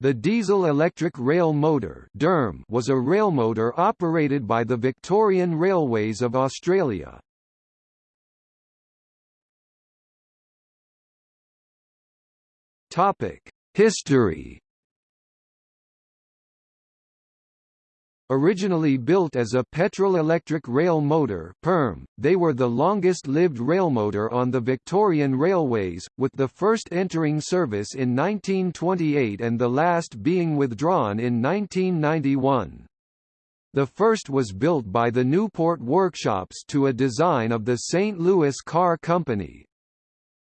The diesel-electric rail motor was a railmotor operated by the Victorian Railways of Australia. History Originally built as a petrol-electric rail motor PERM, they were the longest-lived railmotor on the Victorian Railways, with the first entering service in 1928 and the last being withdrawn in 1991. The first was built by the Newport Workshops to a design of the St. Louis Car Company,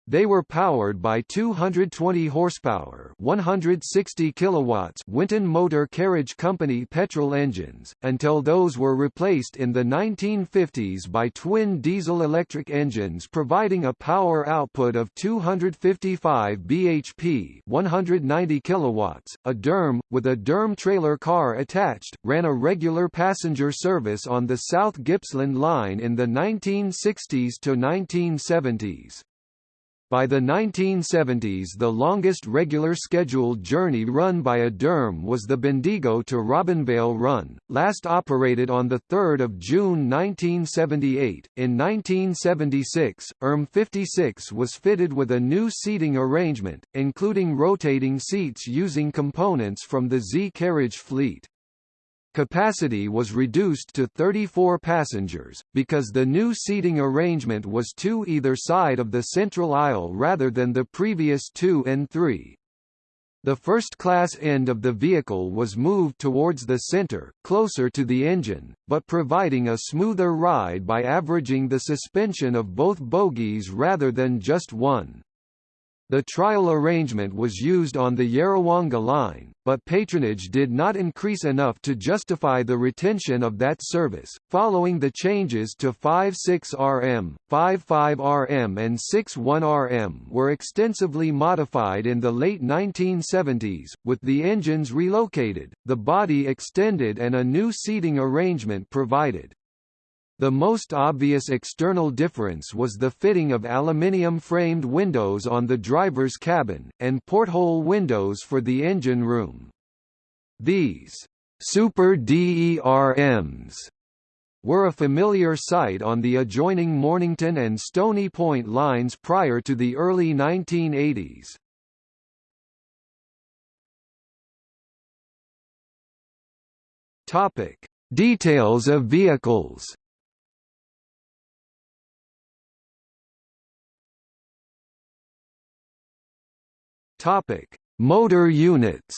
they were powered by 220 horsepower, 160 kilowatts Winton Motor Carriage Company petrol engines, until those were replaced in the 1950s by twin diesel-electric engines providing a power output of 255 bhp, 190 kilowatts. A DERM with a DERM trailer car attached ran a regular passenger service on the South Gippsland line in the 1960s to 1970s. By the 1970s the longest regular scheduled journey run by a DERM was the Bendigo to Robinvale run, last operated on 3 June 1978. In 1976, ERM 56 was fitted with a new seating arrangement, including rotating seats using components from the Z carriage fleet. Capacity was reduced to 34 passengers, because the new seating arrangement was two either side of the central aisle rather than the previous two and three. The first-class end of the vehicle was moved towards the center, closer to the engine, but providing a smoother ride by averaging the suspension of both bogies rather than just one. The trial arrangement was used on the Yarrawonga line, but patronage did not increase enough to justify the retention of that service. Following the changes to 56RM, 55RM, and 61RM were extensively modified in the late 1970s, with the engines relocated, the body extended, and a new seating arrangement provided. The most obvious external difference was the fitting of aluminium-framed windows on the driver's cabin, and porthole windows for the engine room. These super DERMs were a familiar sight on the adjoining Mornington and Stony Point lines prior to the early 1980s. Topic: Details of vehicles. Topic: Motor units.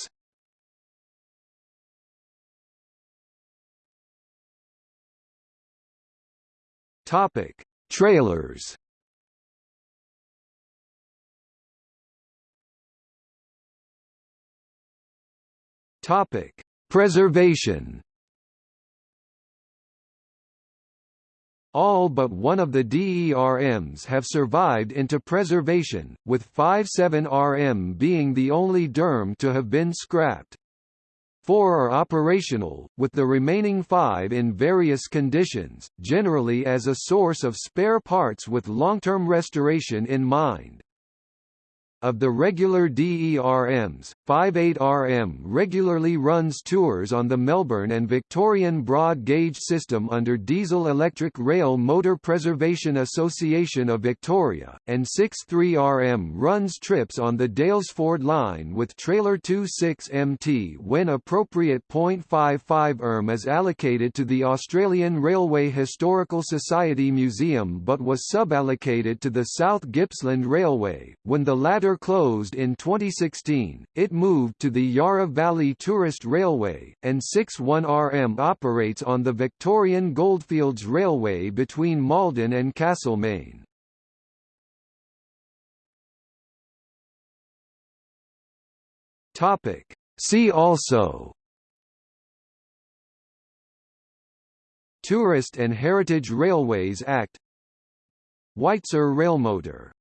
Topic: Trailers. Topic: Preservation. All but one of the DERMs have survived into preservation, with 57RM being the only DERM to have been scrapped. Four are operational, with the remaining five in various conditions, generally as a source of spare parts with long-term restoration in mind. Of the regular DERMs, 58RM regularly runs tours on the Melbourne and Victorian broad gauge system under Diesel Electric Rail Motor Preservation Association of Victoria, and 63RM runs trips on the Daylesford line with trailer 26MT when appropriate. 0.55 ERM is allocated to the Australian Railway Historical Society Museum but was suballocated to the South Gippsland Railway, when the latter closed in 2016, it moved to the Yarra Valley Tourist Railway, and 61RM operates on the Victorian Goldfields Railway between Maldon and Castlemaine. See also Tourist and Heritage Railways Act Weitzer Railmotor